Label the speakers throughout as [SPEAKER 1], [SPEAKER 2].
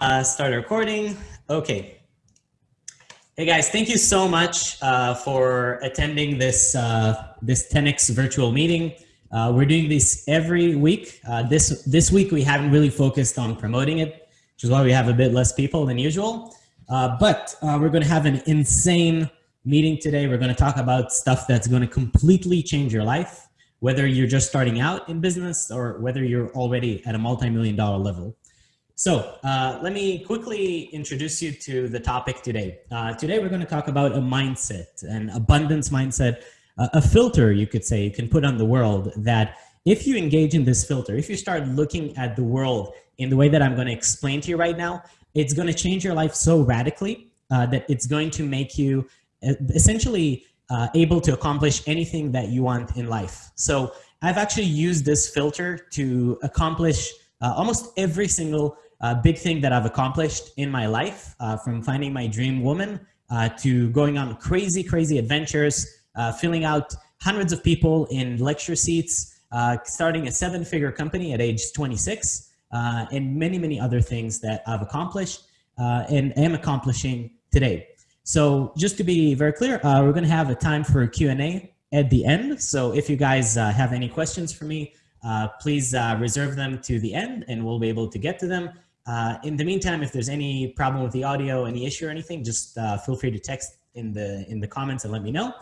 [SPEAKER 1] Uh, start recording. Okay. Hey guys, thank you so much uh, for attending this uh, this 10x virtual meeting. Uh, we're doing this every week. Uh, this this week we haven't really focused on promoting it, which is why we have a bit less people than usual. Uh, but we're going to have an insane meeting today. We're going to talk about stuff that's going to completely change your life, whether you're just starting out in business or whether you're already at a multi-million dollar level. So uh, let me quickly introduce you to the topic today. Uh, today we're going to talk about a mindset, an abundance mindset, uh, a filter you could say you can put on the world that if you engage in this filter, if you start looking at the world in the way that I'm going to explain to you right now, it's going to change your life so radically uh, that it's going to make you uh, essentially uh, able to accomplish anything that you want in life. So I've actually used this filter to accomplish almost every single uh, big thing that I've accomplished in my life, uh, from finding my dream woman uh, to going on crazy, crazy adventures, uh, filling out hundreds of people in lecture seats, uh, starting a seven figure company at age 26, uh, and many, many other things that I've accomplished and am accomplishing today. So just to be very clear, we're gonna have a time for Q&A at the end. So if you guys have any questions for me, please reserve them to the end and we'll be able to get to them. Uh, in the meantime, if there's any problem with the audio, any issue or anything, just uh, feel free to text in the in the comments and let me know.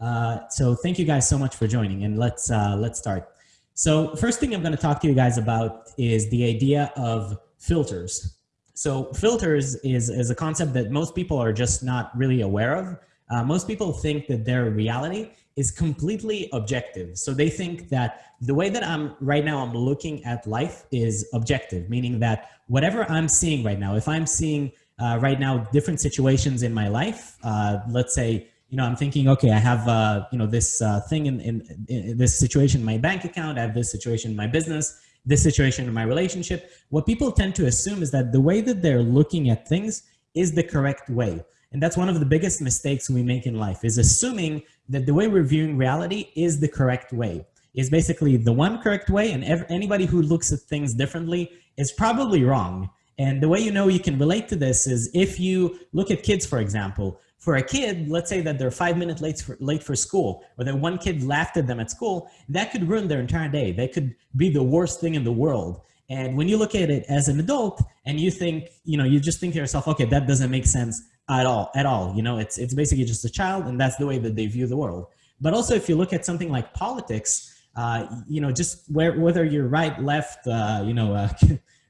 [SPEAKER 1] Uh, so thank you guys so much for joining and let's uh, let's start. So first thing I'm going to talk to you guys about is the idea of filters. So filters is, is a concept that most people are just not really aware of. Uh, most people think that their reality is completely objective. So they think that the way that I'm right now, I'm looking at life is objective, meaning that whatever I'm seeing right now, if I'm seeing uh, right now different situations in my life, uh, let's say, you know, I'm thinking, okay, I have, uh, you know, this uh, thing in, in, in, this situation in my bank account, I have this situation in my business, this situation in my relationship. What people tend to assume is that the way that they're looking at things is the correct way. And that's one of the biggest mistakes we make in life is assuming that the way we're viewing reality is the correct way is basically the one correct way and anybody who looks at things differently is probably wrong. And the way you know you can relate to this is if you look at kids, for example, for a kid, let's say that they're five minutes late for, late for school, or that one kid laughed at them at school, that could ruin their entire day. They could be the worst thing in the world. And when you look at it as an adult and you think, you know, you just think to yourself, okay, that doesn't make sense at all, at all. You know, it's, it's basically just a child and that's the way that they view the world. But also if you look at something like politics, uh, you know, just where, whether you're right, left, uh, you know, uh,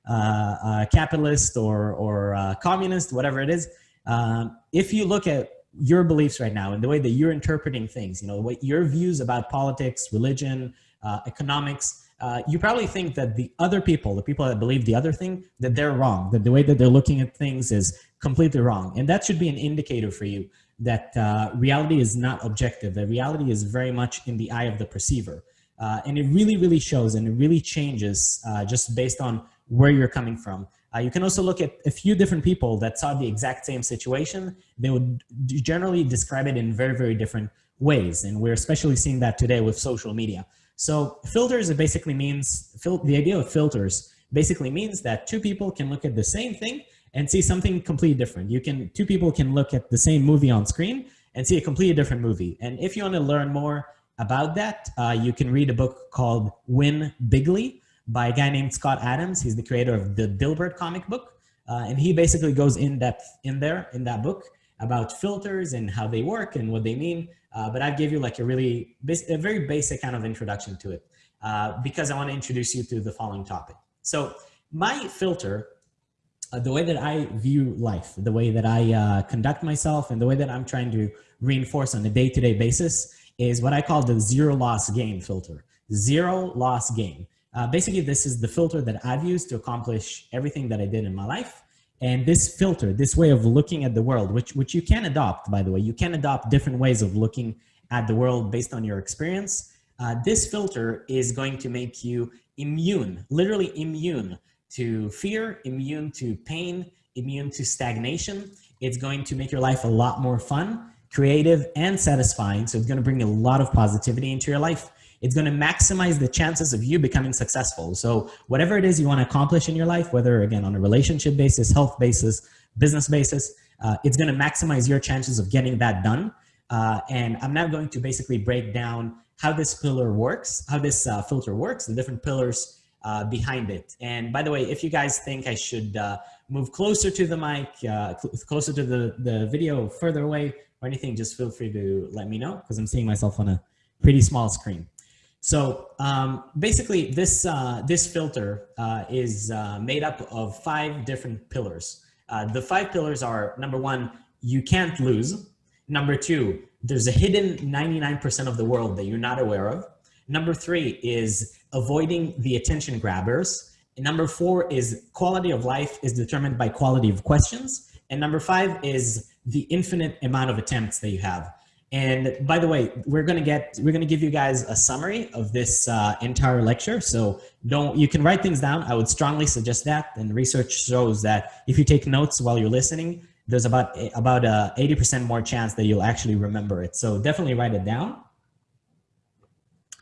[SPEAKER 1] uh capitalist or, or uh, communist, whatever it is, um, if you look at your beliefs right now and the way that you're interpreting things, you know, what your views about politics, religion, economics, uh, you probably think that the other people, the people that believe the other thing, that they're wrong, that the way that they're looking at things is completely wrong. And that should be an indicator for you that uh, reality is not objective, that reality is very much in the eye of the perceiver. Uh, and it really, really shows and it really changes uh, just based on where you're coming from. Uh, you can also look at a few different people that saw the exact same situation. They would generally describe it in very, very different ways. And we're especially seeing that today with social media. So filters, it basically means, the idea of filters basically means that two people can look at the same thing and see something completely different. You can, two people can look at the same movie on screen and see a completely different movie. And if you want to learn more about that, uh, you can read a book called Win Bigly by a guy named Scott Adams. He's the creator of the Dilbert comic book. Uh, and he basically goes in depth in there, in that book, about filters and how they work and what they mean. Uh, but I give you like a really, a very basic kind of introduction to it uh, because I want to introduce you to the following topic. So my filter, uh, the way that I view life, the way that I uh, conduct myself and the way that I'm trying to reinforce on a day-to-day -day basis is what I call the zero loss gain filter. Zero loss gain. Uh, basically, this is the filter that I've used to accomplish everything that I did in my life. And this filter, this way of looking at the world, which, which you can adopt, by the way, you can adopt different ways of looking at the world based on your experience. Uh, this filter is going to make you immune, literally immune to fear, immune to pain, immune to stagnation. It's going to make your life a lot more fun creative and satisfying. So it's going to bring a lot of positivity into your life. It's going to maximize the chances of you becoming successful. So whatever it is you want to accomplish in your life, whether again on a relationship basis, health basis, business basis, uh, it's going to maximize your chances of getting that done. Uh, and I'm now going to basically break down how this pillar works, how this uh, filter works, the different pillars uh, behind it. And by the way, if you guys think I should uh, move closer to the mic, uh, cl closer to the, the video, further away, or anything, just feel free to let me know because I'm seeing myself on a pretty small screen. So um, basically, this, uh, this filter uh, is uh, made up of five different pillars. Uh, the five pillars are, number one, you can't lose. Number two, there's a hidden 99% of the world that you're not aware of. Number three is avoiding the attention grabbers. And number four is quality of life is determined by quality of questions. And number five is the infinite amount of attempts that you have. And by the way, we're gonna get we're gonna give you guys a summary of this uh, entire lecture. So don't you can write things down. I would strongly suggest that. And research shows that if you take notes while you're listening, there's about about a 80% more chance that you'll actually remember it. So definitely write it down.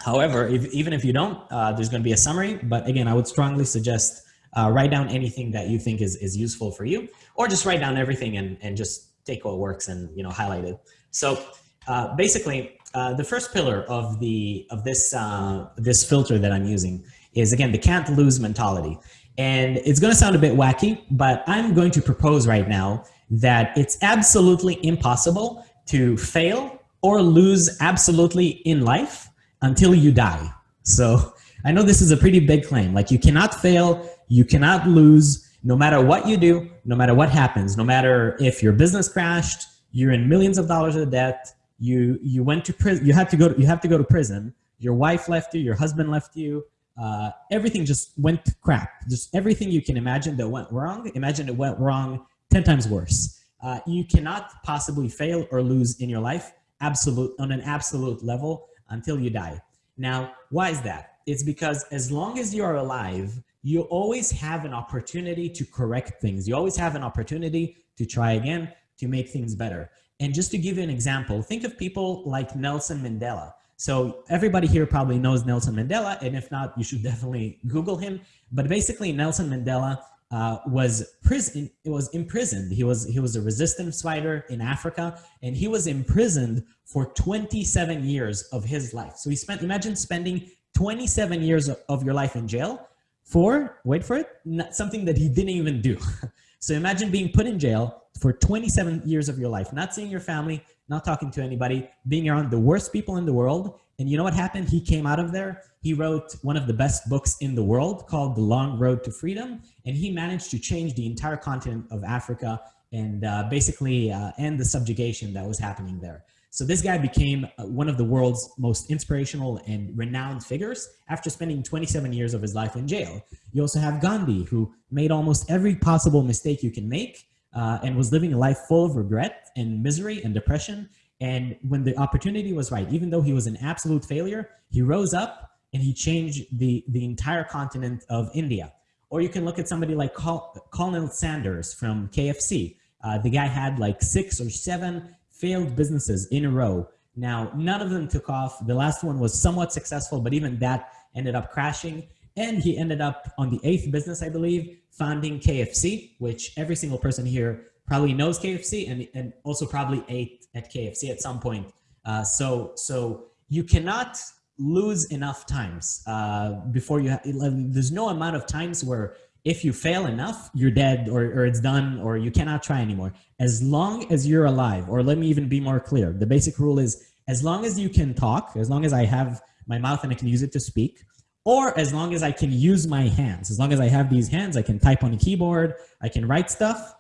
[SPEAKER 1] However, if, even if you don't, uh, there's going to be a summary. But again, I would strongly suggest uh, write down anything that you think is, is useful for you, or just write down everything and, and just take what works and you know highlight it. So uh, basically, uh, the first pillar of the of this uh, this filter that I'm using is again the can't lose mentality. And it's going to sound a bit wacky, but I'm going to propose right now that it's absolutely impossible to fail or lose absolutely in life until you die. So I know this is a pretty big claim. Like you cannot fail, you cannot lose, no matter what you do, no matter what happens, no matter if your business crashed, you're in millions of dollars of debt, you you went to prison, you had to go to, you have to go to prison, your wife left you, your husband left you, uh, everything just went to crap. Just everything you can imagine that went wrong, imagine it went wrong 10 times worse. Uh, you cannot possibly fail or lose in your life absolute on an absolute level until you die. Now, why is that? It's because as long as you are alive, you always have an opportunity to correct things. You always have an opportunity to try again, to make things better. And just to give you an example, think of people like Nelson Mandela. So everybody here probably knows Nelson Mandela, and if not, you should definitely Google him. But basically, Nelson Mandela uh, was prison It was imprisoned. He was he was a resistance fighter in Africa, and he was imprisoned for 27 years of his life. So he spent imagine spending 27 years of, of your life in jail for wait for it something that he didn't even do. so imagine being put in jail for 27 years of your life, not seeing your family, not talking to anybody, being around the worst people in the world. And you know what happened? He came out of there. He wrote one of the best books in the world called The Long Road to Freedom. And he managed to change the entire continent of Africa and uh, basically uh, end the subjugation that was happening there. So this guy became uh, one of the world's most inspirational and renowned figures after spending 27 years of his life in jail. You also have Gandhi, who made almost every possible mistake you can make uh, and was living a life full of regret and misery and depression. And when the opportunity was right, even though he was an absolute failure, he rose up and he changed the, the entire continent of India. Or you can look at somebody like Col Colonel Sanders from KFC. Uh, the guy had like six or seven failed businesses in a row. Now, none of them took off. The last one was somewhat successful, but even that ended up crashing. And he ended up on the eighth business, I believe, founding KFC, which every single person here probably knows KFC and, and also probably ate at KFC at some point. Uh, so, so you cannot lose enough times uh, before you, there's no amount of times where if you fail enough, you're dead or, or it's done or you cannot try anymore. As long as you're alive, or let me even be more clear, the basic rule is as long as you can talk, as long as I have my mouth and I can use it to speak, or as long as I can use my hands, as long as I have these hands, I can type on a keyboard, I can write stuff,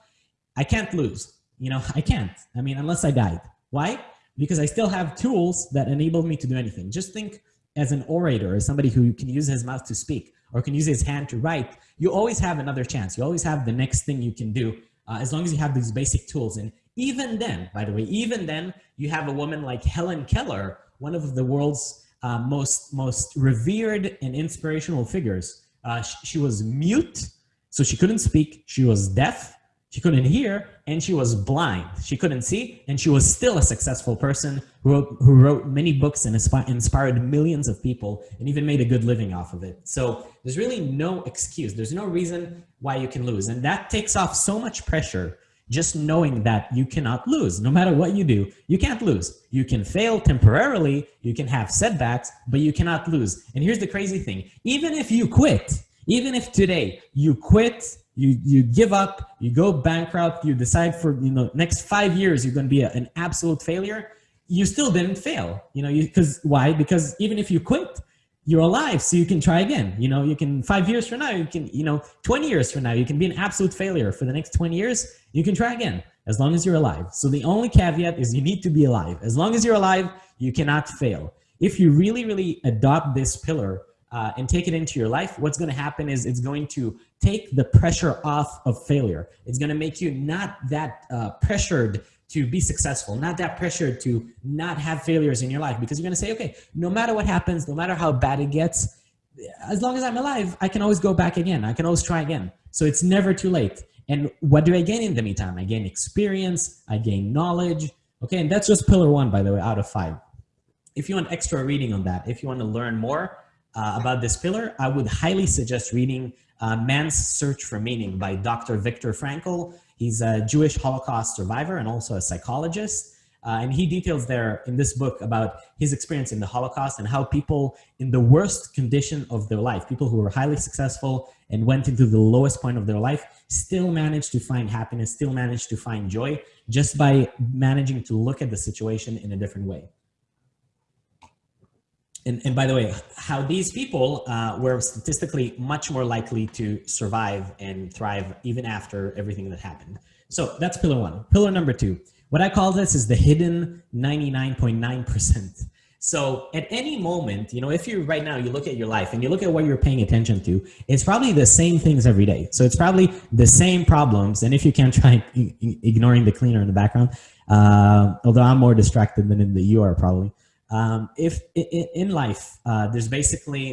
[SPEAKER 1] I can't lose. You know, I can't. I mean, unless I died. Why? Because I still have tools that enable me to do anything. Just think as an orator, as somebody who can use his mouth to speak or can use his hand to write, you always have another chance. You always have the next thing you can do uh, as long as you have these basic tools. And even then, by the way, even then, you have a woman like Helen Keller, one of the world's uh, most, most revered and inspirational figures. Uh, she, she was mute, so she couldn't speak. She was deaf. She couldn't hear, and she was blind. She couldn't see, and she was still a successful person who wrote, who wrote many books and inspired millions of people and even made a good living off of it. So there's really no excuse. There's no reason why you can lose. And that takes off so much pressure just knowing that you cannot lose. No matter what you do, you can't lose. You can fail temporarily, you can have setbacks, but you cannot lose. And here's the crazy thing. Even if you quit, even if today you quit you you give up, you go bankrupt, you decide for you know next five years you're going to be a, an absolute failure. You still didn't fail, you know, you because why? Because even if you quit, you're alive, so you can try again. You know, you can five years from now, you can you know, 20 years from now, you can be an absolute failure for the next 20 years. You can try again as long as you're alive. So the only caveat is you need to be alive. As long as you're alive, you cannot fail. If you really, really adopt this pillar uh, and take it into your life, what's going to happen is it's going to take the pressure off of failure. It's going to make you not that uh, pressured to be successful, not that pressured to not have failures in your life because you're going to say, okay, no matter what happens, no matter how bad it gets, as long as I'm alive, I can always go back again. I can always try again. So it's never too late. And what do I gain in the meantime? I gain experience, I gain knowledge. Okay, and that's just pillar one, by the way, out of five. If you want extra reading on that, if you want to learn more, uh, about this pillar, I would highly suggest reading uh, Man's Search for Meaning by Dr. Viktor Frankl. He's a Jewish Holocaust survivor and also a psychologist. Uh, and he details there in this book about his experience in the Holocaust and how people in the worst condition of their life, people who were highly successful and went into the lowest point of their life, still managed to find happiness, still managed to find joy just by managing to look at the situation in a different way and, and by the way, how these people uh, were statistically much more likely to survive and thrive even after everything that happened. So that's pillar one. Pillar number two, what I call this is the hidden 99.9%. So at any moment, you know, if you right now, you look at your life and you look at what you're paying attention to, it's probably the same things every day. So it's probably the same problems. And if you can try ignoring the cleaner in the background, uh, although I'm more distracted than you are probably, um, if in life, uh, there's basically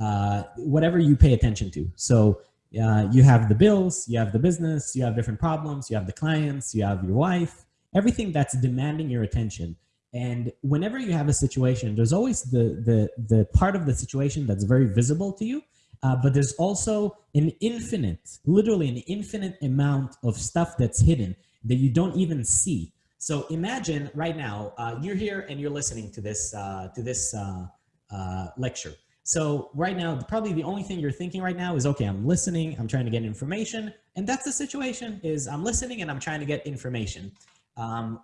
[SPEAKER 1] uh, whatever you pay attention to. So uh, you have the bills, you have the business, you have different problems, you have the clients, you have your wife, everything that's demanding your attention. And whenever you have a situation, there's always the, the, the part of the situation that's very visible to you, uh, but there's also an infinite, literally an infinite amount of stuff that's hidden that you don't even see. So imagine right now uh, you're here and you're listening to this uh, to this uh, uh, lecture. So right now, probably the only thing you're thinking right now is, okay, I'm listening, I'm trying to get information, and that's the situation. Is I'm listening and I'm trying to get information. Um,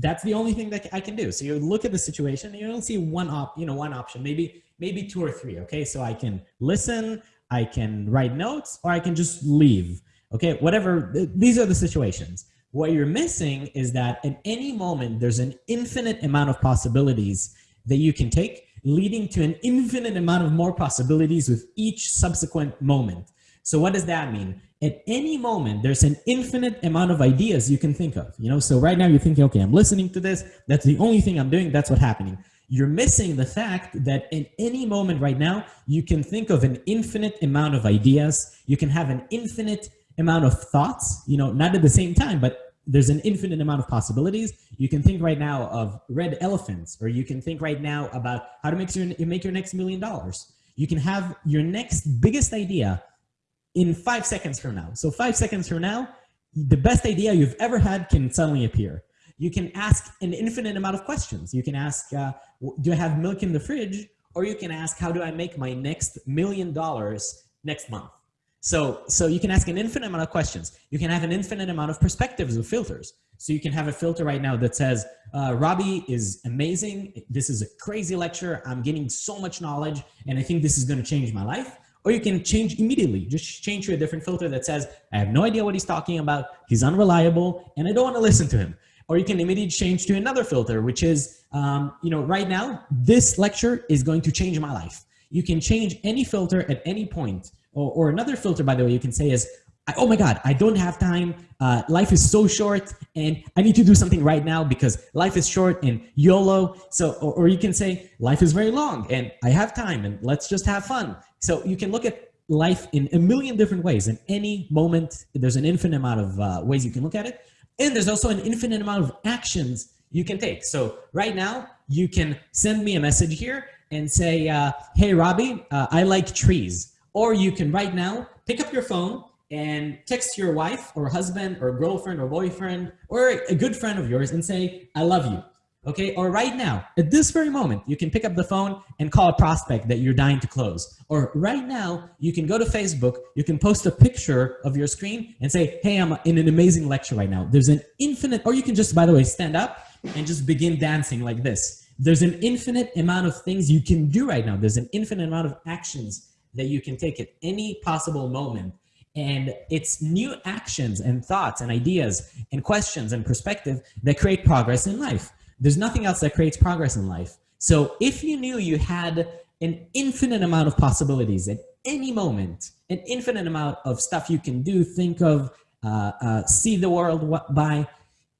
[SPEAKER 1] that's the only thing that I can do. So you look at the situation and you don't see one op, you know, one option, maybe maybe two or three. Okay, so I can listen, I can write notes, or I can just leave. Okay, whatever. These are the situations. What you're missing is that at any moment, there's an infinite amount of possibilities that you can take, leading to an infinite amount of more possibilities with each subsequent moment. So what does that mean? At any moment, there's an infinite amount of ideas you can think of. You know, so right now you're thinking, okay, I'm listening to this. That's the only thing I'm doing. That's what's happening. You're missing the fact that in any moment right now, you can think of an infinite amount of ideas. You can have an infinite amount of thoughts, you know, not at the same time, but there's an infinite amount of possibilities. You can think right now of red elephants, or you can think right now about how to make your, make your next million dollars. You can have your next biggest idea in five seconds from now. So five seconds from now, the best idea you've ever had can suddenly appear. You can ask an infinite amount of questions. You can ask, uh, do I have milk in the fridge? Or you can ask, how do I make my next million dollars next month? So, so you can ask an infinite amount of questions. You can have an infinite amount of perspectives with filters. So you can have a filter right now that says, uh, Robbie is amazing. This is a crazy lecture. I'm getting so much knowledge and I think this is going to change my life. Or you can change immediately, just change to a different filter that says, I have no idea what he's talking about. He's unreliable and I don't want to listen to him. Or you can immediately change to another filter, which is, um, you know, right now, this lecture is going to change my life. You can change any filter at any point. Or, or another filter, by the way, you can say is, oh my God, I don't have time. Uh, life is so short and I need to do something right now because life is short and YOLO. So, or, or, you can say life is very long and I have time and let's just have fun. So you can look at life in a million different ways. In any moment, there's an infinite amount of uh, ways you can look at it. And there's also an infinite amount of actions you can take. So right now, you can send me a message here and say, uh, hey, Robbie, uh, I like trees. Or you can right now pick up your phone and text your wife or husband or girlfriend or boyfriend or a good friend of yours and say, I love you. Okay, or right now, at this very moment, you can pick up the phone and call a prospect that you're dying to close. Or right now, you can go to Facebook, you can post a picture of your screen and say, hey, I'm in an amazing lecture right now. There's an infinite, or you can just, by the way, stand up and just begin dancing like this. There's an infinite amount of things you can do right now. There's an infinite amount of actions that you can take at any possible moment. And it's new actions and thoughts and ideas and questions and perspective that create progress in life. There's nothing else that creates progress in life. So if you knew you had an infinite amount of possibilities at any moment, an infinite amount of stuff you can do, think of, uh, uh, see the world by,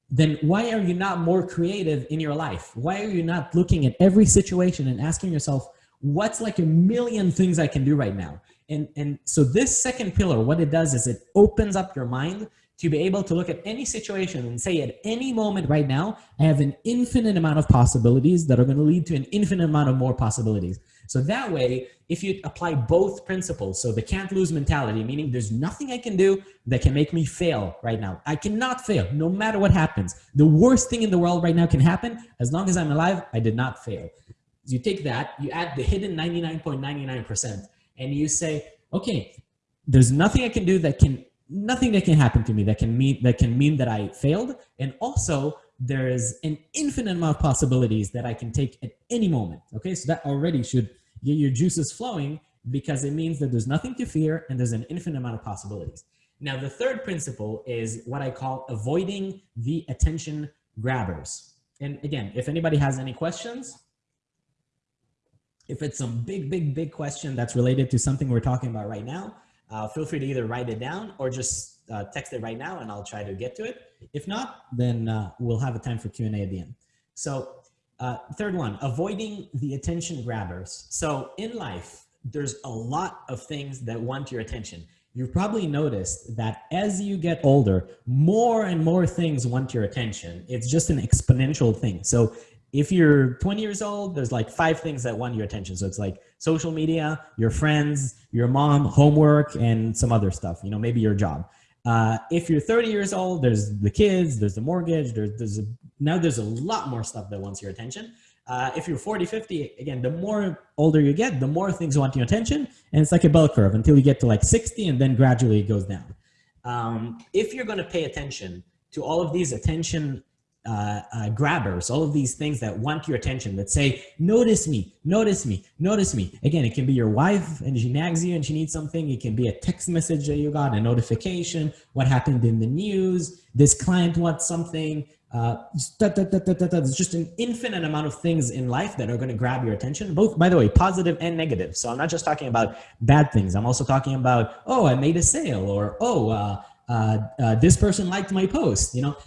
[SPEAKER 1] then why are you not more creative in your life? Why are you not looking at every situation and asking yourself, what's like a million things I can do right now? And, and so this second pillar, what it does is it opens up your mind to be able to look at any situation and say at any moment right now, I have an infinite amount of possibilities that are going to lead to an infinite amount of more possibilities. So that way, if you apply both principles, so the can't lose mentality, meaning there's nothing I can do that can make me fail right now. I cannot fail no matter what happens. The worst thing in the world right now can happen. As long as I'm alive, I did not fail. You take that, you add the hidden 99.99% and you say, okay, there's nothing I can do that can nothing that can happen to me that can mean that can mean that I failed. And also there's an infinite amount of possibilities that I can take at any moment. Okay, so that already should get your juices flowing because it means that there's nothing to fear and there's an infinite amount of possibilities. Now, the third principle is what I call avoiding the attention grabbers. And again, if anybody has any questions, if it's some big, big, big question that's related to something we're talking about right now, uh, feel free to either write it down or just uh, text it right now and I'll try to get to it. If not, then uh, we'll have a time for Q&A at the end. So uh, third one, avoiding the attention grabbers. So in life, there's a lot of things that want your attention. You've probably noticed that as you get older, more and more things want your attention. It's just an exponential thing. So if you're 20 years old, there's like five things that want your attention. So it's like social media, your friends, your mom, homework, and some other stuff, you know, maybe your job. Uh, if you're 30 years old, there's the kids, there's the mortgage, there's, there's a, now there's a lot more stuff that wants your attention. Uh, if you're 40, 50, again, the more older you get, the more things want your attention. And it's like a bell curve until you get to like 60 and then gradually it goes down. Um, if you're going to pay attention to all of these attention uh, uh, grabbers, all of these things that want your attention, that say, notice me, notice me, notice me. Again, it can be your wife and she nags you and she needs something. It can be a text message that you got, a notification, what happened in the news, this client wants something. Uh, There's just an infinite amount of things in life that are going to grab your attention, both, by the way, positive and negative. So I'm not just talking about bad things. I'm also talking about, oh, I made a sale or, oh, uh, uh, uh, this person liked my post, you know,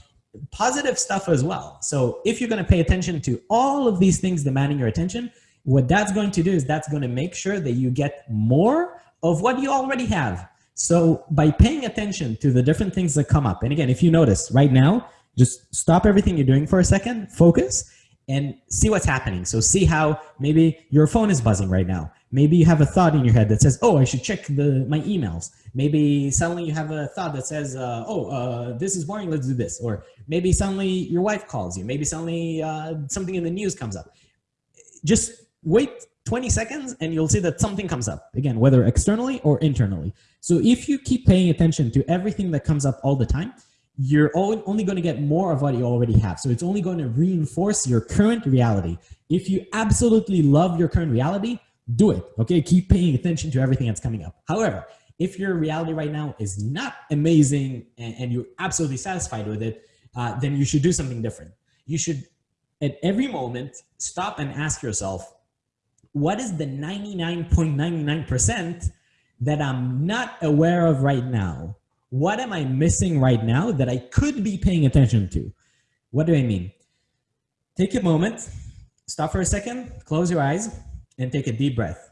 [SPEAKER 1] positive stuff as well. So if you're going to pay attention to all of these things demanding your attention, what that's going to do is that's going to make sure that you get more of what you already have. So by paying attention to the different things that come up, and again, if you notice right now, just stop everything you're doing for a second, focus, and see what's happening. So see how maybe your phone is buzzing right now. Maybe you have a thought in your head that says, oh, I should check the my emails. Maybe suddenly you have a thought that says, uh, oh, uh, this is boring, let's do this. Or maybe suddenly your wife calls you. Maybe suddenly uh, something in the news comes up. Just wait 20 seconds and you'll see that something comes up. Again, whether externally or internally. So if you keep paying attention to everything that comes up all the time, you're only going to get more of what you already have. So it's only going to reinforce your current reality. If you absolutely love your current reality, do it. Okay, keep paying attention to everything that's coming up. However, if your reality right now is not amazing and, and you're absolutely satisfied with it, uh, then you should do something different. You should, at every moment, stop and ask yourself, what is the 99.99% that I'm not aware of right now? What am I missing right now that I could be paying attention to? What do I mean? Take a moment, stop for a second, close your eyes, and take a deep breath.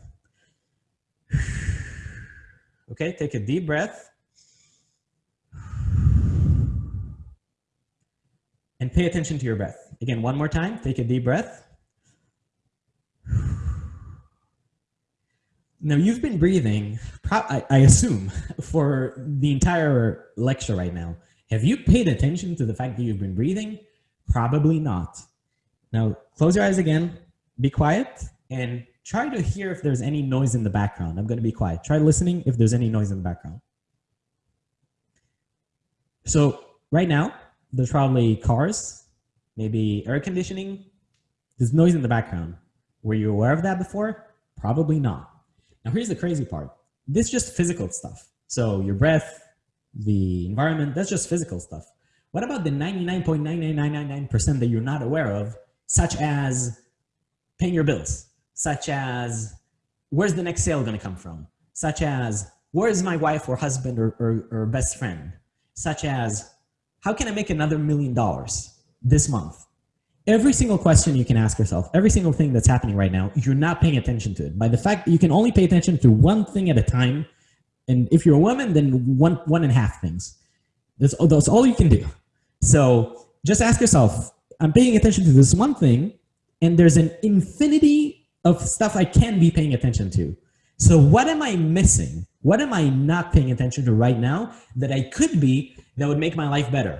[SPEAKER 1] Okay, take a deep breath. And pay attention to your breath. Again, one more time, take a deep breath. Now you've been breathing, I, assume, for the entire lecture right now. Have you paid attention to the fact that you've been breathing? Probably not. Now close your eyes again, be quiet, and try to hear if there's any noise in the background. I'm gonna be quiet. Try listening if there's any noise in the background. So right now, there's probably cars, maybe air conditioning. There's noise in the background. Were you aware of that before? Probably not. Now here's the crazy part. This is just physical stuff. So your breath, the environment, that's just physical stuff. What about the 99.99999% that you're not aware of, such as paying your bills, such as where's the next sale going to come from, such as where's my wife or husband or, or, or best friend, such as how can I make another million dollars this month? every single question you can ask yourself, every single thing that's happening right now, you're not paying attention to it. By the fact that you can only pay attention to one thing at a time, and if you're a woman, then one, one and a half things. That's, that's all you can do. So just ask yourself, I'm paying attention to this one thing, and there's an infinity of stuff I can be paying attention to. So what am I missing? What am I not paying attention to right now that I could be that would make my life better?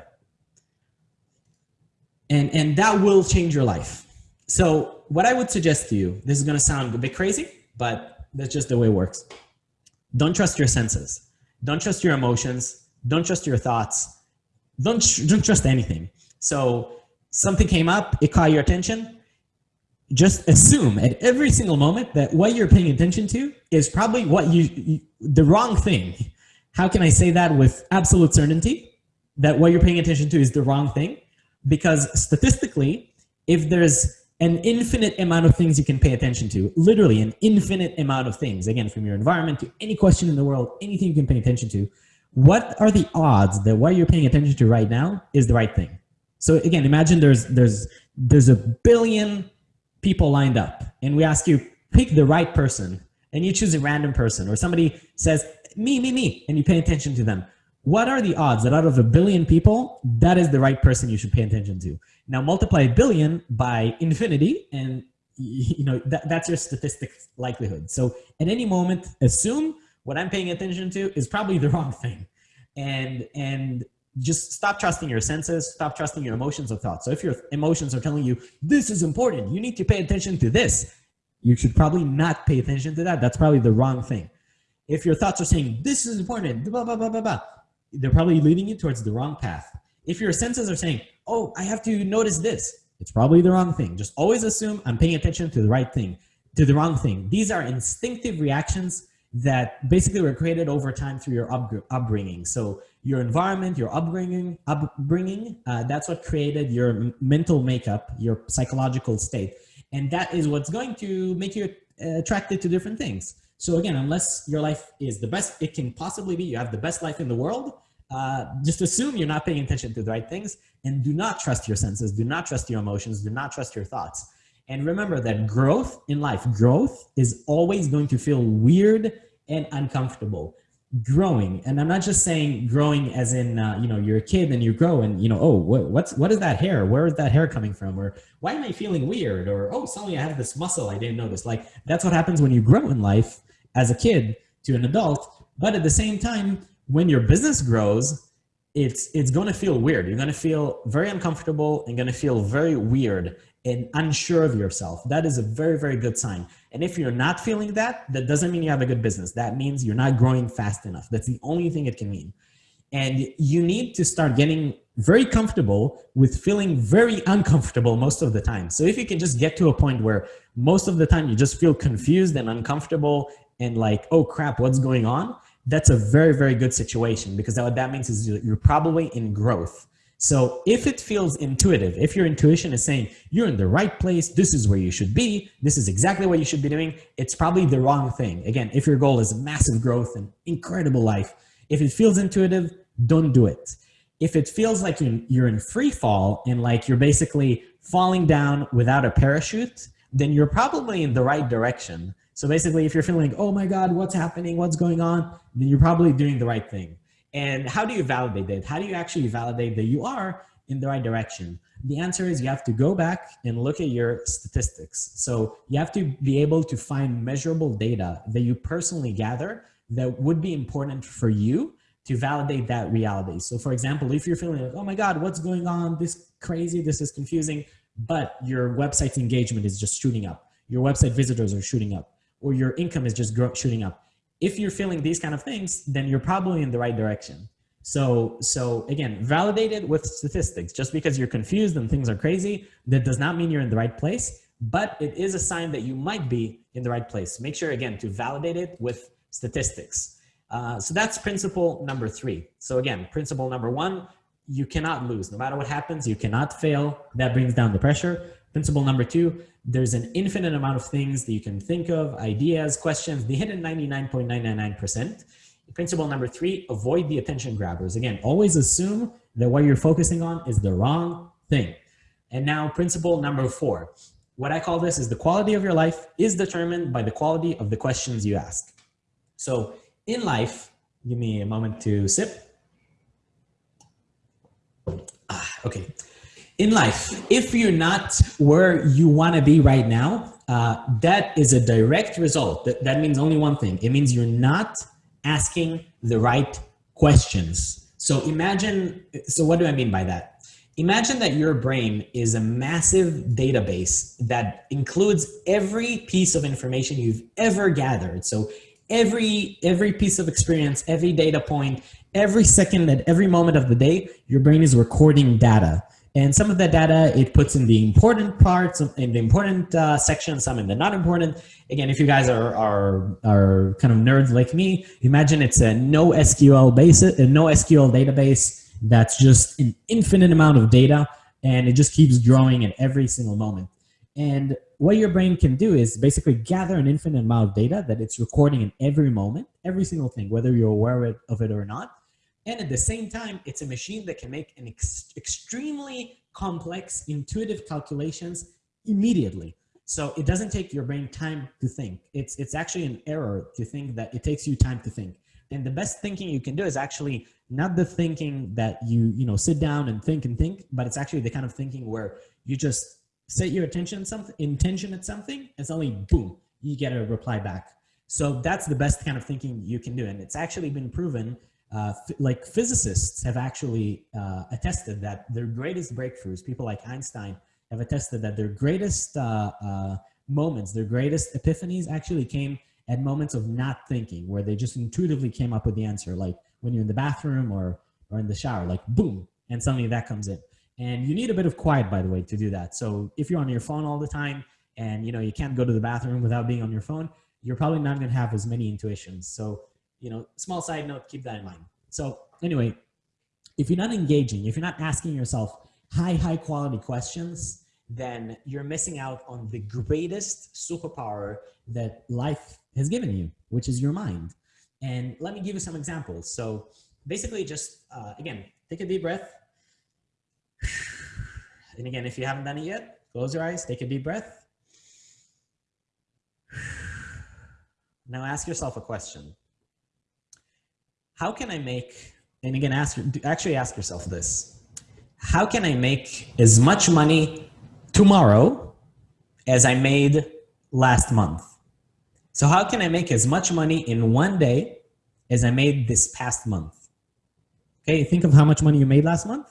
[SPEAKER 1] and, and that will change your life. So what I would suggest to you, this is going to sound a bit crazy, but that's just the way it works. Don't trust your senses. Don't trust your emotions. Don't trust your thoughts. Don't, don't trust anything. So something came up, it caught your attention. Just assume at every single moment that what you're paying attention to is probably what you, you the wrong thing. How can I say that with absolute certainty? That what you're paying attention to is the wrong thing? because statistically, if there's an infinite amount of things you can pay attention to, literally an infinite amount of things, again, from your environment to any question in the world, anything you can pay attention to, what are the odds that what you're paying attention to right now is the right thing? So again, imagine there's, there's, there's a billion people lined up and we ask you, pick the right person and you choose a random person or somebody says, me, me, me, and you pay attention to them what are the odds that out of a billion people, that is the right person you should pay attention to? Now multiply a billion by infinity and you know that, that's your statistic likelihood. So at any moment, assume what I'm paying attention to is probably the wrong thing. And, and just stop trusting your senses, stop trusting your emotions or thoughts. So if your emotions are telling you, this is important, you need to pay attention to this, you should probably not pay attention to that. That's probably the wrong thing. If your thoughts are saying, this is important, blah, blah, blah, blah, blah, they're probably leading you towards the wrong path. If your senses are saying, oh, I have to notice this, it's probably the wrong thing. Just always assume I'm paying attention to the right thing, to the wrong thing. These are instinctive reactions that basically were created over time through your upbringing. So your environment, your upbringing, upbringing, uh, that's what created your mental makeup, your psychological state. And that is what's going to make you uh, attracted to different things. So again, unless your life is the best it can possibly be, you have the best life in the world, uh, just assume you're not paying attention to the right things and do not trust your senses, do not trust your emotions, do not trust your thoughts. And remember that growth in life, growth is always going to feel weird and uncomfortable. Growing, and I'm not just saying growing as in, uh, you know, you're a kid and you grow and, you know, oh, what, what's, what is that hair? Where is that hair coming from? Or why am I feeling weird? Or, oh, suddenly I have this muscle I didn't notice. Like, that's what happens when you grow in life as a kid to an adult. But at the same time, when your business grows, it's, it's going to feel weird. You're going to feel very uncomfortable and going to feel very weird and unsure of yourself. That is a very, very good sign. And if you're not feeling that, that doesn't mean you have a good business. That means you're not growing fast enough. That's the only thing it can mean. And you need to start getting very comfortable with feeling very uncomfortable most of the time. So if you can just get to a point where most of the time you just feel confused and uncomfortable and like, oh crap, what's going on? That's a very, very good situation because what that means is you're probably in growth. So if it feels intuitive, if your intuition is saying you're in the right place, this is where you should be, this is exactly what you should be doing, it's probably the wrong thing. Again, if your goal is massive growth and incredible life, if it feels intuitive, don't do it. If it feels like you're in free fall and like you're basically falling down without a parachute, then you're probably in the right direction So basically, if you're feeling oh my God, what's happening? What's going on? Then you're probably doing the right thing. And how do you validate that? How do you actually validate that you are in the right direction? The answer is you have to go back and look at your statistics. So you have to be able to find measurable data that you personally gather that would be important for you to validate that reality. So for example, if you're feeling like, oh my God, what's going on? This crazy, this is confusing, but your website's engagement is just shooting up. Your website visitors are shooting up or your income is just shooting up. If you're feeling these kind of things, then you're probably in the right direction. So, so again, validate it with statistics. Just because you're confused and things are crazy, that does not mean you're in the right place, but it is a sign that you might be in the right place. Make sure again to validate it with statistics. Uh, so that's principle number three. So again, principle number one, you cannot lose. No matter what happens, you cannot fail. That brings down the pressure. Principle number two, there's an infinite amount of things that you can think of, ideas, questions, the hidden 99.999%. Principle number three, avoid the attention grabbers. Again, always assume that what you're focusing on is the wrong thing. And now principle number four, what I call this is the quality of your life is determined by the quality of the questions you ask. So in life, give me a moment to sip. Ah, okay in life, if you're not where you want to be right now, uh, that is a direct result. That, that means only one thing. It means you're not asking the right questions. So imagine, so what do I mean by that? Imagine that your brain is a massive database that includes every piece of information you've ever gathered. So every, every piece of experience, every data point, every second at every moment of the day, your brain is recording data. And some of that data, it puts in the important parts, in the important uh, section, some in the not important. Again, if you guys are, are, are kind of nerds like me, imagine it's a no SQL base, a no SQL database that's just an infinite amount of data and it just keeps growing at every single moment. And what your brain can do is basically gather an infinite amount of data that it's recording in every moment, every single thing, whether you're aware of it or not. And at the same time, it's a machine that can make an ex extremely complex, intuitive calculations immediately. So it doesn't take your brain time to think. It's, it's actually an error to think that it takes you time to think. And the best thinking you can do is actually not the thinking that you, you know, sit down and think and think, but it's actually the kind of thinking where you just set your attention something, intention at something, and suddenly, boom, you get a reply back. So that's the best kind of thinking you can do. And it's actually been proven uh, like physicists have actually uh, attested that their greatest breakthroughs, people like Einstein have attested that their greatest uh, uh, moments, their greatest epiphanies actually came at moments of not thinking, where they just intuitively came up with the answer, like when you're in the bathroom or, or in the shower, like boom, and suddenly that comes in. And you need a bit of quiet, by the way, to do that. So if you're on your phone all the time and you know you can't go to the bathroom without being on your phone, you're probably not going to have as many intuitions. So you know, small side note, keep that in mind. So anyway, if you're not engaging, if you're not asking yourself high, high quality questions, then you're missing out on the greatest superpower that life has given you, which is your mind. And let me give you some examples. So basically just, uh, again, take a deep breath. And again, if you haven't done it yet, close your eyes, take a deep breath. Now ask yourself a question how can I make, and again, ask, actually ask yourself this, how can I make as much money tomorrow as I made last month? So how can I make as much money in one day as I made this past month? Okay, think of how much money you made last month.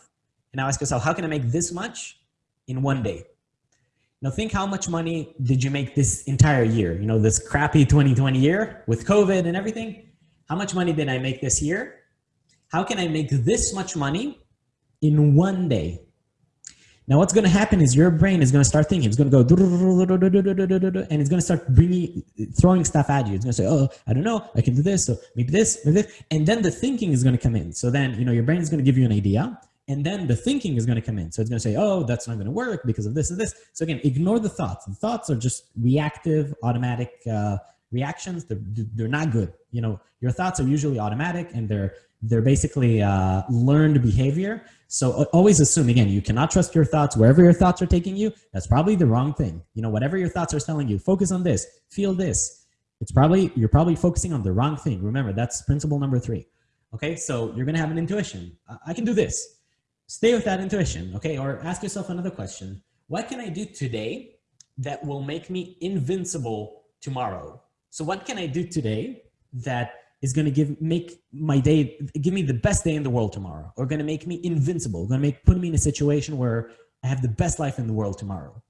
[SPEAKER 1] And now ask yourself, how can I make this much in one day? Now think how much money did you make this entire year? You know, this crappy 2020 year with COVID and everything. How much money did I make this year? How can I make this much money in one day? Now what's going to happen is your brain is going to start thinking. It's going to go and it's going to start bringing, throwing stuff at you. It's going to say, oh, I don't know. I can do this. So maybe this, maybe this. And then the thinking is going to come in. So then, you know, your brain is going to give you an idea and then the thinking is going to come in. So it's going to say, oh, that's not going to work because of this and this. So again, ignore the thoughts. The thoughts are just reactive, automatic uh, reactions. They're, they're not good. You know, your thoughts are usually automatic and they're, they're basically uh, learned behavior. So always assume, again, you cannot trust your thoughts. Wherever your thoughts are taking you, that's probably the wrong thing. You know, whatever your thoughts are telling you, focus on this, feel this. It's probably, you're probably focusing on the wrong thing. Remember, that's principle number three. Okay, so you're gonna have an intuition. I can do this. Stay with that intuition, okay? Or ask yourself another question. What can I do today that will make me invincible tomorrow? So what can I do today that is going to give make my day give me the best day in the world tomorrow or going to make me invincible going to make put me in a situation where i have the best life in the world tomorrow?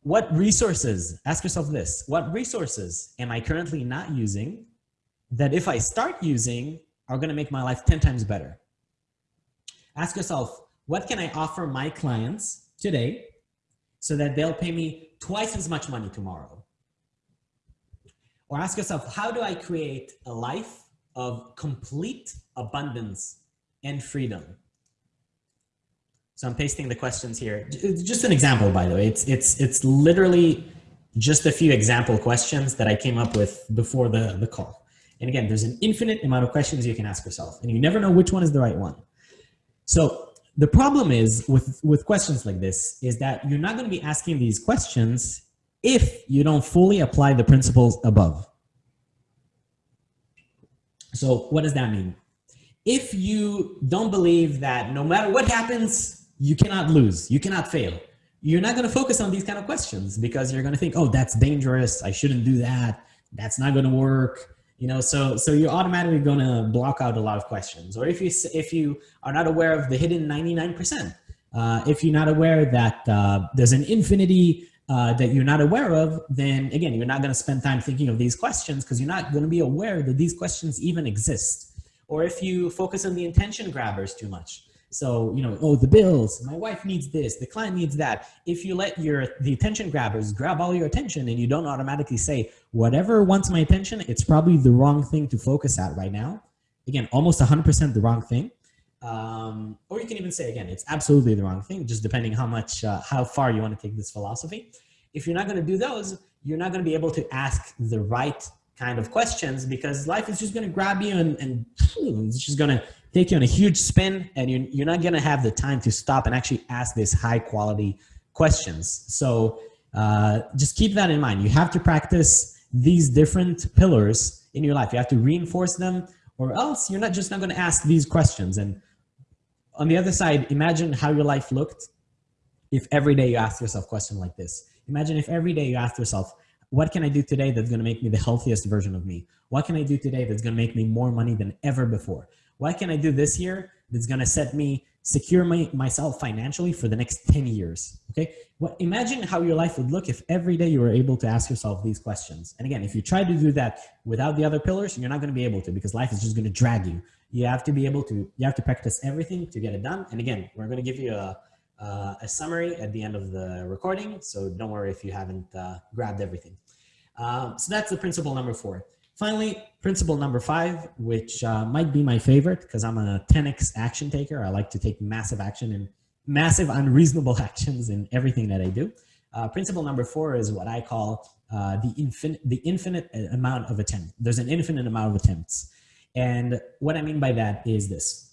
[SPEAKER 1] What resources ask yourself this what resources am i currently not using that if i start using are going to make my life 10 times better? Ask yourself what can i offer my clients today so that they'll pay me twice as much money tomorrow or ask yourself, how do I create a life of complete abundance and freedom? So I'm pasting the questions here. Just an example, by the way. It's, it's, it's literally just a few example questions that I came up with before the, the call. And again, there's an infinite amount of questions you can ask yourself, and you never know which one is the right one. So the problem is with, with questions like this is that you're not going to be asking these questions if you don't fully apply the principles above. So what does that mean? If you don't believe that no matter what happens, you cannot lose, you cannot fail, you're not going to focus on these kind of questions because you're going to think, oh, that's dangerous. I shouldn't do that. That's not going to work. You know, so so you're automatically going to block out a lot of questions. Or if you if you are not aware of the hidden 99%, uh, if you're not aware that uh, there's an infinity uh, that you're not aware of, then again, you're not going to spend time thinking of these questions because you're not going to be aware that these questions even exist. Or if you focus on the attention grabbers too much. So, you know, oh, the bills, my wife needs this, the client needs that. If you let your the attention grabbers grab all your attention and you don't automatically say, whatever wants my attention, it's probably the wrong thing to focus at right now. Again, almost 100% the wrong thing. Um, or you can even say again, it's absolutely the wrong thing, just depending how much, uh, how far you want to take this philosophy. If you're not going to do those, you're not going to be able to ask the right kind of questions because life is just going to grab you and, and it's just going to take you on a huge spin and you're, you're not going to have the time to stop and actually ask these high quality questions. So uh, just keep that in mind. You have to practice these different pillars in your life. You have to reinforce them or else you're not just not going to ask these questions. And on the other side, imagine how your life looked if every day you ask yourself a question like this. Imagine if every day you ask yourself, what can I do today that's going to make me the healthiest version of me? What can I do today that's going to make me more money than ever before? What can I do this year that's going to set me secure my, myself financially for the next 10 years? Okay. Well, imagine how your life would look if every day you were able to ask yourself these questions. And again, if you try to do that without the other pillars, you're not going to be able to because life is just going to drag you you have to be able to, you have to practice everything to get it done. And again, we're going to give you a, uh, a summary at the end of the recording. So don't worry if you haven't uh, grabbed everything. Um, so that's the principle number four. Finally, principle number five, which uh, might be my favorite because I'm a 10x action taker. I like to take massive action and massive unreasonable actions in everything that I do. Uh, principle number four is what I call uh, the, infinite, the infinite amount of attempt. There's an infinite amount of attempts. And what I mean by that is this.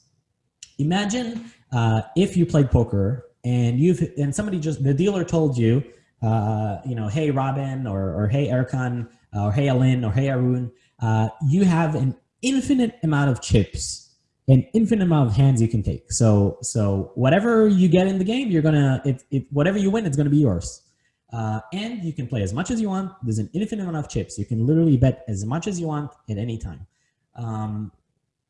[SPEAKER 1] Imagine uh, if you played poker and you've and somebody just the dealer told you, uh, you know, hey Robin or or hey Erkan or hey Alin or hey Arun, uh, you have an infinite amount of chips, an infinite amount of hands you can take. So so whatever you get in the game, you're gonna it, it whatever you win, it's gonna be yours. Uh, and you can play as much as you want. There's an infinite amount of chips. You can literally bet as much as you want at any time um,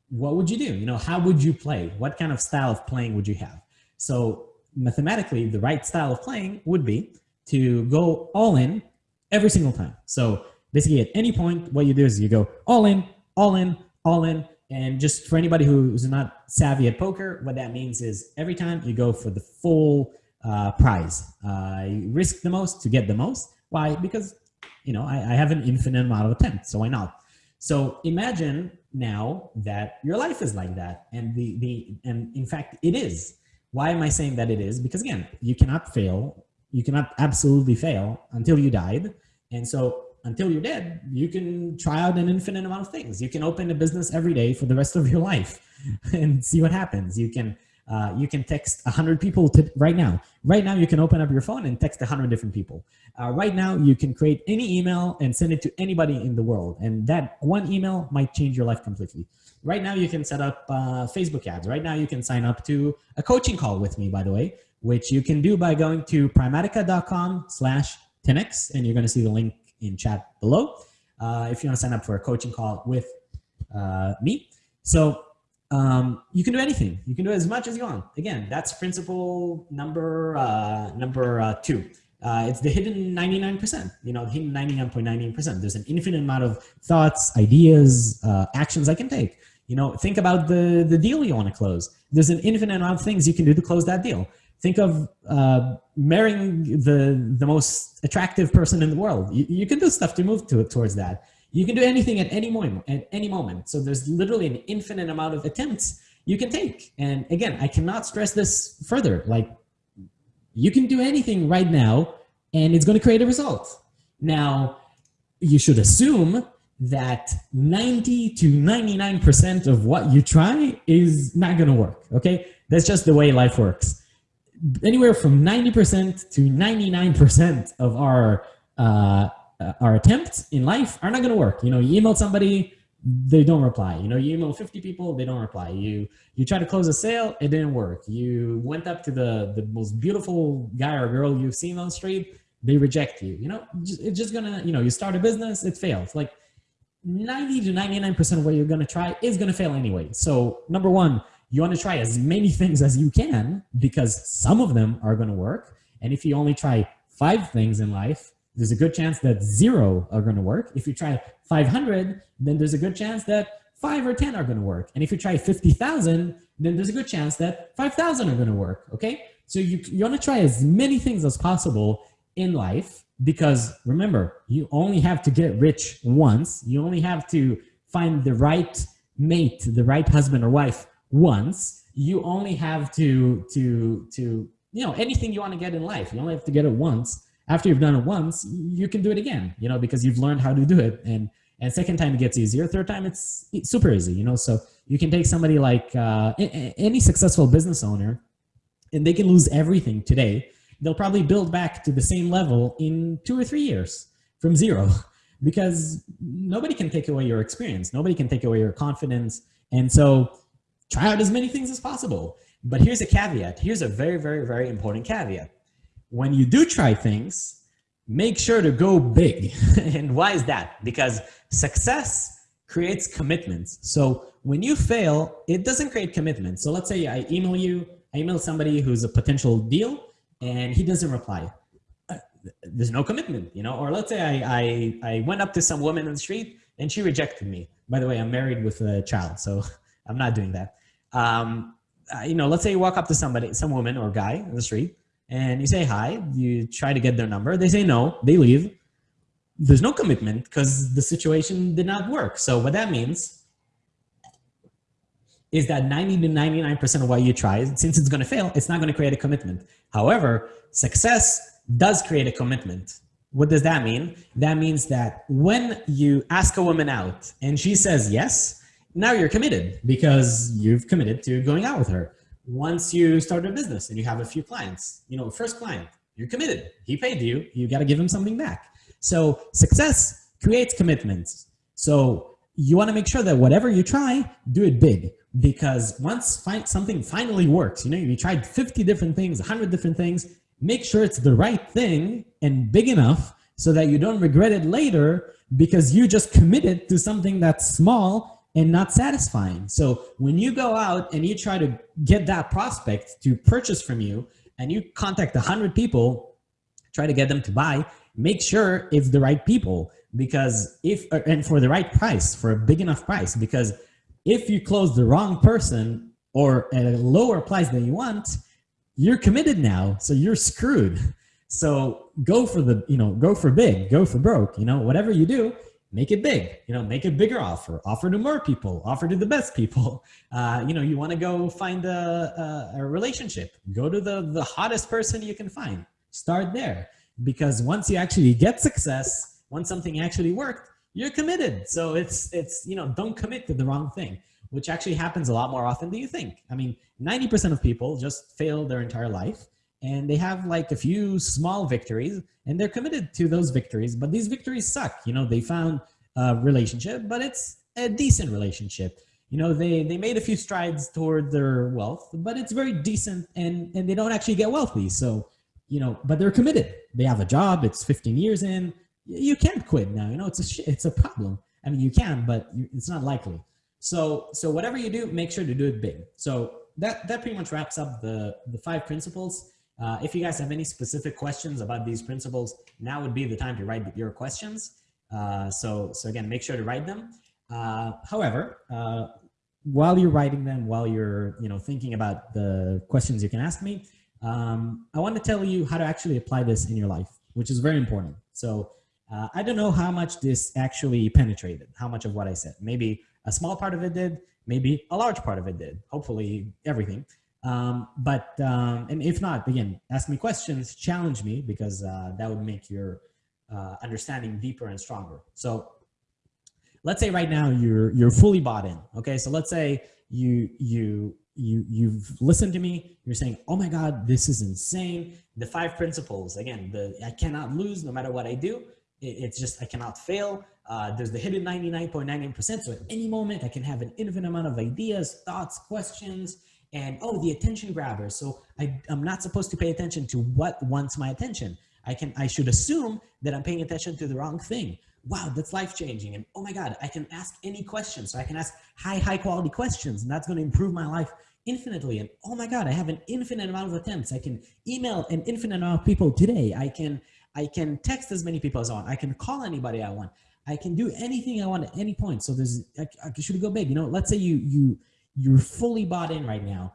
[SPEAKER 1] what would you do? You know, how would you play? What kind of style of playing would you have? So mathematically, the right style of playing would be to go all in every single time. So basically at any point, what you do is you go all in, all in, all in. And just for anybody who's not savvy at poker, what that means is every time you go for the full uh, prize. Uh, you risk the most to get the most. Why? Because, you know, I, I have an infinite amount of attempts, so why not? So imagine now that your life is like that. And the, the, and in fact, it is. Why am I saying that it is? Because again, you cannot fail. You cannot absolutely fail until you died. And so until you're dead, you can try out an infinite amount of things. You can open a business every day for the rest of your life and see what happens. You can uh, you can text 100 people to, right now. Right now, you can open up your phone and text 100 different people. Uh, right now, you can create any email and send it to anybody in the world. And that one email might change your life completely. Right now, you can set up uh, Facebook ads. Right now, you can sign up to a coaching call with me, by the way, which you can do by going to primatica.com slash 10x, and you're going to see the link in chat below uh, if you want to sign up for a coaching call with uh, me. So um, you can do anything. You can do as much as you want. Again, that's principle number uh, number uh, two. Uh, it's the hidden 99%, you know, the hidden 99.99%. There's an infinite amount of thoughts, ideas, uh, actions I can take. You know, think about the, the deal you want to close. There's an infinite amount of things you can do to close that deal. Think of uh, marrying the, the most attractive person in the world. You, you can do stuff to move to, towards that. You can do anything at any moment, at any moment. So there's literally an infinite amount of attempts you can take. And again, I cannot stress this further. Like you can do anything right now and it's going to create a result. Now, you should assume that 90 to 99% of what you try is not going to work. Okay. That's just the way life works. Anywhere from 90% to 99% of our uh, uh, our attempts in life are not going to work. You know, you email somebody, they don't reply. You know, you email 50 people, they don't reply. You you try to close a sale, it didn't work. You went up to the the most beautiful guy or girl you've seen on the street, they reject you. You know, it's just gonna, you know, you start a business, it fails. Like 90 to 99% of what you're gonna try is gonna fail anyway. So number one, you wanna try as many things as you can because some of them are gonna work. And if you only try five things in life, there's a good chance that zero are going to work. If you try 500, then there's a good chance that five or 10 are going to work. And if you try 50,000, then there's a good chance that 5,000 are going to work. Okay. So you, you want to try as many things as possible in life because remember, you only have to get rich once. You only have to find the right mate, the right husband or wife once. You only have to, to, to, you know, anything you want to get in life. You only have to get it once after you've done it once, you can do it again, you know, because you've learned how to do it. And and second time it gets easier. Third time it's super easy, you know. So you can take somebody like uh, any successful business owner, and they can lose everything today. They'll probably build back to the same level in two or three years from zero, because nobody can take away your experience. Nobody can take away your confidence. And so try out as many things as possible. But here's a caveat. Here's a very, very, very important caveat when you do try things, make sure to go big. and why is that? Because success creates commitments. So when you fail, it doesn't create commitment. So let's say I email you, I email somebody who's a potential deal and he doesn't reply. Uh, there's no commitment, you know, or let's say I, I, I went up to some woman in the street and she rejected me. By the way, I'm married with a child, so I'm not doing that. Um, uh, you know, let's say you walk up to somebody, some woman or guy in the street and you say hi, you try to get their number, they say no, they leave. There's no commitment because the situation did not work. So what that means is that 90 to 99% of what you try, since it's going to fail, it's not going to create a commitment. However, success does create a commitment. What does that mean? That means that when you ask a woman out and she says yes, now you're committed because you've committed to going out with her once you start a business and you have a few clients, you know, first client, you're committed. He paid you, you got to give him something back. So success creates commitments. So you want to make sure that whatever you try, do it big because once something finally works, you know, you tried 50 different things, 100 different things, make sure it's the right thing and big enough so that you don't regret it later because you just committed to something that's small and not satisfying. So when you go out and you try to get that prospect to purchase from you and you contact a hundred people, try to get them to buy, make sure it's the right people because if, and for the right price, for a big enough price, because if you close the wrong person or at a lower price than you want, you're committed now. So you're screwed. So go for the, you know, go for big, go for broke, you know, whatever you do, make it big, you know, make a bigger offer, offer to more people, offer to the best people. Uh, you know, you want to go find a, a, a, relationship, go to the, the hottest person you can find, start there. Because once you actually get success, once something actually worked, you're committed. So it's, it's, you know, don't commit to the wrong thing. which actually happens a lot more often than you think. I mean, 90% of people just fail their entire life and they have like a few small victories and they're committed to those victories, but these victories suck. You know, they found a relationship, but it's a decent relationship. You know, they, they made a few strides toward their wealth, but it's very decent and, and they don't actually get wealthy. So, you know, but they're committed. They have a job. It's 15 years in. You can't quit now. You know, it's a, it's a problem. I mean, you can, but it's not likely. So, so whatever you do, make sure to do it big. So that, that pretty much wraps up the, the five principles. Uh, if you guys have any specific questions about these principles, now would be the time to write your questions. Uh, so, so again, make sure to write them. Uh, however, uh, while you're writing them, while you're you know thinking about the questions you can ask me, um, I want to tell you how to actually apply this in your life, which is very important. So uh, I don't know how much this actually penetrated, how much of what I said. Maybe a small part of it did, maybe a large part of it did, hopefully everything. Um, but, um, and if not, again, ask me questions, challenge me, because uh, that would make your uh, understanding deeper and stronger. So let's say right now you're, you're fully bought in. Okay. So let's say you, you, you, you've listened to me, you're saying, oh my God, this is insane. The five principles, again, the, I cannot lose no matter what I do. It, it's just, I cannot fail. Uh, there's the hidden 99.99%. So at any moment I can have an infinite amount of ideas, thoughts, questions, and oh, the attention grabber. So I, I'm not supposed to pay attention to what wants my attention. I can, I should assume that I'm paying attention to the wrong thing. Wow, that's life changing. And oh my God, I can ask any question. So I can ask high, high quality questions and that's going to improve my life infinitely. And oh my God, I have an infinite amount of attempts. I can email an infinite amount of people today. I can, I can text as many people as I want. I can call anybody I want. I can do anything I want at any point. So there's, I, I should go big. You know, let's say you, you, you're fully bought in right now.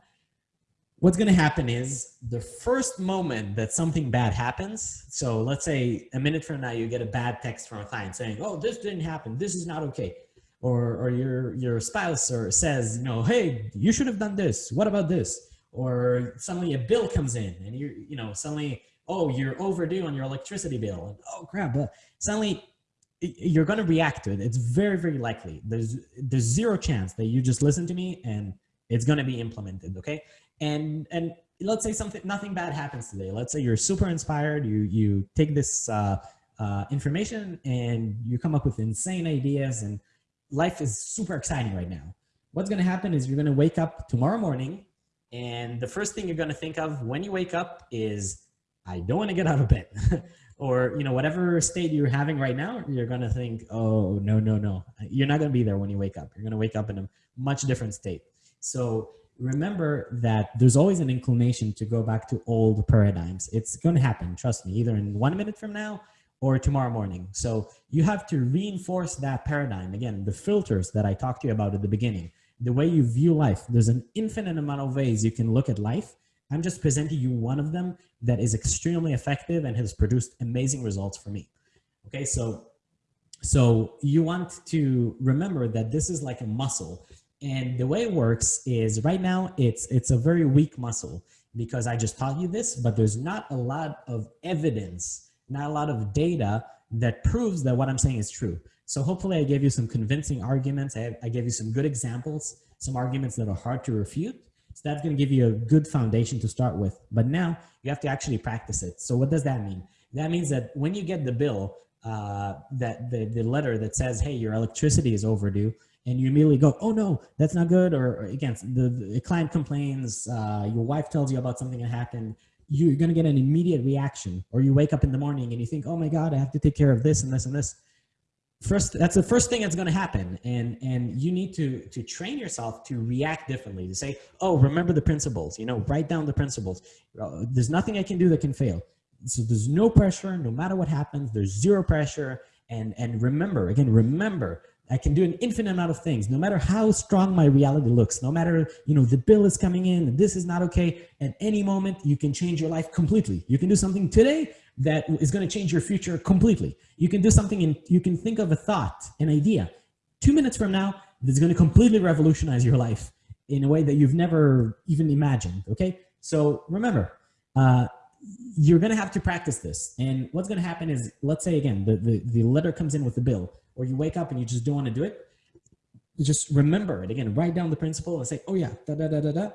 [SPEAKER 1] What's going to happen is the first moment that something bad happens. So let's say a minute from now, you get a bad text from a client saying, oh, this didn't happen. This is not okay. Or, or your, your spouse or says, you know, hey, you should have done this. What about this? Or suddenly a bill comes in and you you know, suddenly, oh, you're overdue on your electricity bill. And, oh crap. But suddenly you're going to react to it. It's very, very likely. There's there's zero chance that you just listen to me and it's going to be implemented. Okay. And and let's say something nothing bad happens today. Let's say you're super inspired. You you take this uh, uh, information and you come up with insane ideas and life is super exciting right now. What's going to happen is you're going to wake up tomorrow morning and the first thing you're going to think of when you wake up is I don't want to get out of bed. or you know whatever state you're having right now you're going to think oh no no no. You're not going to be there when you wake up. You're going to wake up in a much different state. So remember that there's always an inclination to go back to old paradigms. It's going to happen trust me either in one minute from now or tomorrow morning. So you have to reinforce that paradigm. Again the filters that i talked to you about at the beginning the way you view life there's an infinite amount of ways you can look at life I'm just presenting you one of them that is extremely effective and has produced amazing results for me. Okay, so so you want to remember that this is like a muscle. And the way it works is right now it's it's a very weak muscle because I just taught you this, but there's not a lot of evidence, not a lot of data that proves that what I'm saying is true. So hopefully I gave you some convincing arguments. I, I gave you some good examples, some arguments that are hard to refute. So that's going to give you a good foundation to start with. But now you have to actually practice it. So what does that mean? That means that when you get the bill, uh, that the, the letter that says, hey, your electricity is overdue, and you immediately go, oh no, that's not good. Or, or again, the, the client complains, uh, your wife tells you about something that happened, you're going to get an immediate reaction. Or you wake up in the morning and you think, oh my God, I have to take care of this and this and this first that's the first thing that's going to happen. And and you need to to train yourself to react differently to say oh remember the principles you know write down the principles. Uh, there's nothing i can do that can fail. So there's no pressure no matter what happens there's zero pressure. And and remember again remember I can do an infinite amount of things, no matter how strong my reality looks, no matter, you know, the bill is coming in, and this is not okay. At any moment, you can change your life completely. You can do something today that is going to change your future completely. You can do something and you can think of a thought, an idea. Two minutes from now, that's going to completely revolutionize your life in a way that you've never even imagined. Okay. So remember, uh, you're going to have to practice this. And what's going to happen is, let's say again, the, the, the letter comes in with the bill or you wake up and you just don't want to do it. just remember it again, write down the principle and say, oh yeah, da da da da da,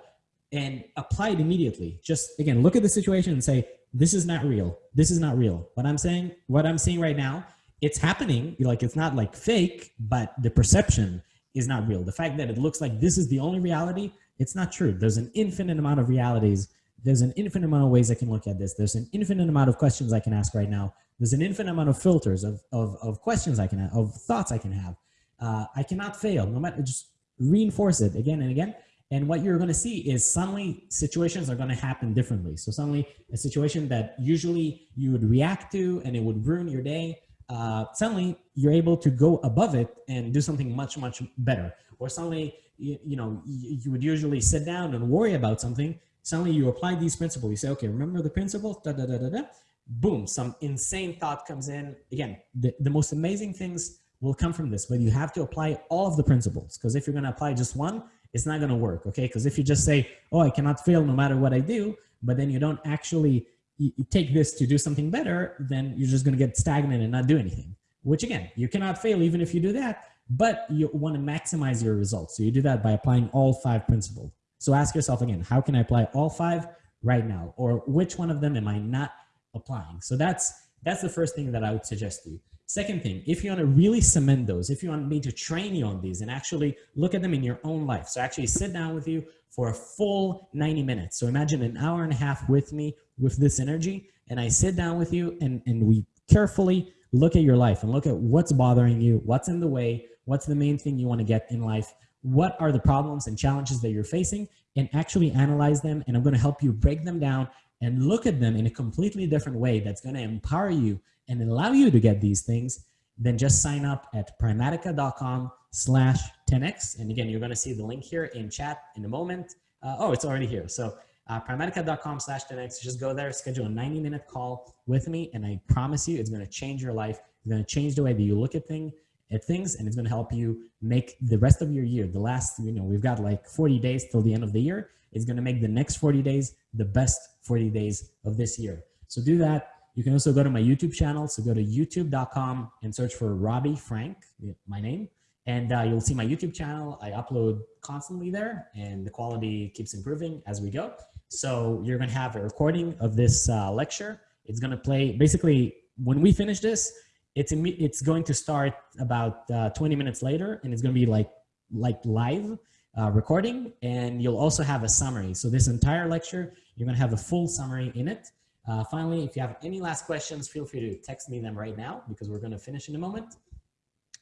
[SPEAKER 1] and apply it immediately. Just again, look at the situation and say, this is not real. This is not real. What I'm saying, what I'm seeing right now, it's happening. Like it's not like fake, but the perception is not real. The fact that it looks like this is the only reality, it's not true. There's an infinite amount of realities. There's an infinite amount of ways I can look at this. There's an infinite amount of questions I can ask right now. There's an infinite amount of filters of, of, of questions I can have, of thoughts I can have. Uh, I cannot fail, no matter, just reinforce it again and again. And what you're going to see is suddenly situations are going to happen differently. So suddenly a situation that usually you would react to and it would ruin your day, uh, suddenly you're able to go above it and do something much, much better. Or suddenly, you, you know, you, you, would usually sit down and worry about something. Suddenly you apply these principles. You say, okay, remember the principles, da, da, da, da, da. Boom, some insane thought comes in. Again, the, the most amazing things will come from this, but you have to apply all of the principles. Because if you're going to apply just one, it's not going to work. Okay. Because if you just say, oh, I cannot fail no matter what I do, but then you don't actually you, take this to do something better, then you're just going to get stagnant and not do anything, which again, you cannot fail even if you do that, but you want to maximize your results. So you do that by applying all five principles. So ask yourself again, how can I apply all five right now? Or which one of them am I not applying? So that's, that's the first thing that I would suggest to you. Second thing, if you want to really cement those, if you want me to train you on these and actually look at them in your own life. So actually sit down with you for a full 90 minutes. So imagine an hour and a half with me with this energy and I sit down with you and, and we carefully look at your life and look at what's bothering you, what's in the way, what's the main thing you want to get in life, what are the problems and challenges that you're facing and actually analyze them. And I'm going to help you break them down and look at them in a completely different way that's going to empower you and allow you to get these things, then just sign up at primatica.com slash 10x. And again, you're going to see the link here in chat in a moment. Uh, oh, it's already here. So uh, primatica.com slash 10x, just go there, schedule a 90 minute call with me. And I promise you, it's going to change your life. It's going to change the way that you look at things at things and it's going to help you make the rest of your year the last you know we've got like 40 days till the end of the year it's going to make the next 40 days the best 40 days of this year so do that you can also go to my YouTube channel. So go to youtube.com and search for Robbie Frank, my name, and uh, you'll see my YouTube channel. I upload constantly there and the quality keeps improving as we go. So you're gonna have a recording of this uh, lecture. It's gonna play, basically when we finish this, it's, it's going to start about uh, 20 minutes later and it's gonna be like, like live uh, recording and you'll also have a summary. So this entire lecture, you're gonna have a full summary in it. Uh, finally, if you have any last questions, feel free to text me them right now because we're going to finish in a moment.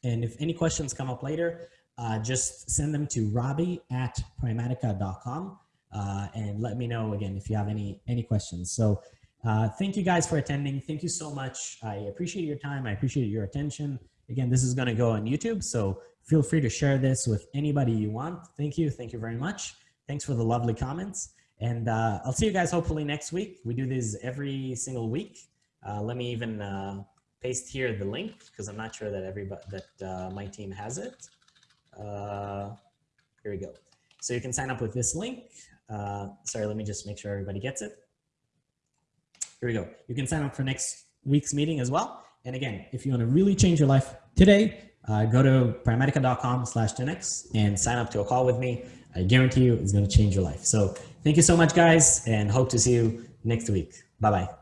[SPEAKER 1] And if any questions come up later, uh, just send them to robbie at primatica.com uh, and let me know again if you have any any questions. So uh, thank you guys for attending. Thank you so much. I appreciate your time. I appreciate your attention. Again, this is going to go on YouTube, so feel free to share this with anybody you want. Thank you. Thank you very much. Thanks for the lovely comments. And uh, I'll see you guys hopefully next week. We do this every single week. Uh, let me even uh, paste here the link because I'm not sure that everybody that uh, my team has it. Uh, here we go. So you can sign up with this link. Uh, sorry, let me just make sure everybody gets it. Here we go. You can sign up for next week's meeting as well. And again, if you want to really change your life today, Uh, go to primatica.com slash 10x and sign up to a call with me. I guarantee you it's going to change your life. So thank you so much, guys, and hope to see you next week. Bye-bye.